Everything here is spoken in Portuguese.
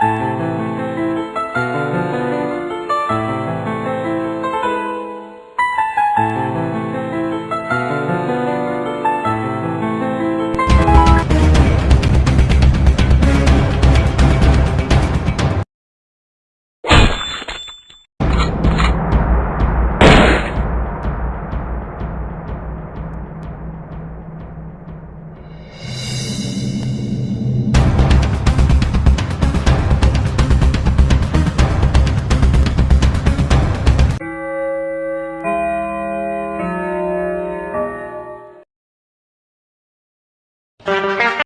Música you.